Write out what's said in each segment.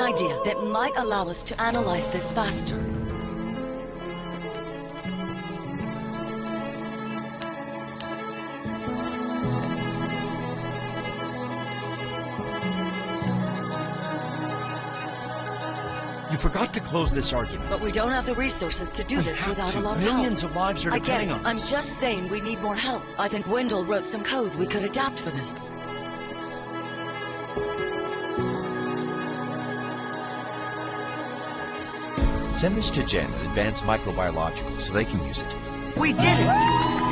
idea that might allow us to analyze this faster. You forgot to close this argument. But we don't have the resources to do this without to. a lot of Millions help. of lives are I get depending it. on I'm just saying we need more help. I think Wendell wrote some code we could adapt for this. Send this to Jen at Advanced Microbiological so they can use it. We did it!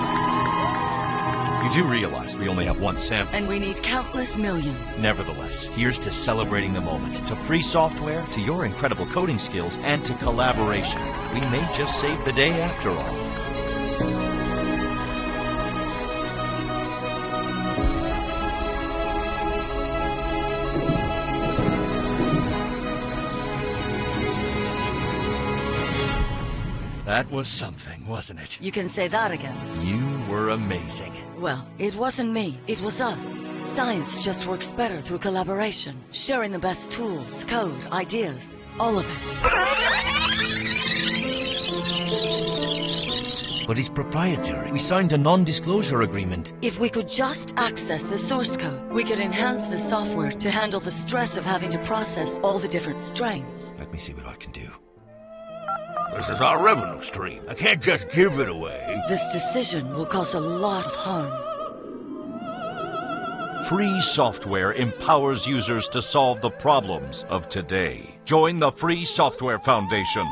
You do realize we only have one sample. And we need countless millions. Nevertheless, here's to celebrating the moment, to free software, to your incredible coding skills, and to collaboration. We may just save the day after all. That was something, wasn't it? You can say that again. You were amazing. Well, it wasn't me, it was us. Science just works better through collaboration, sharing the best tools, code, ideas, all of it. But it's proprietary. We signed a non-disclosure agreement. If we could just access the source code, we could enhance the software to handle the stress of having to process all the different strains. Let me see what I can do. This is our revenue stream. I can't just give it away. This decision will cause a lot of harm. Free software empowers users to solve the problems of today. Join the Free Software Foundation.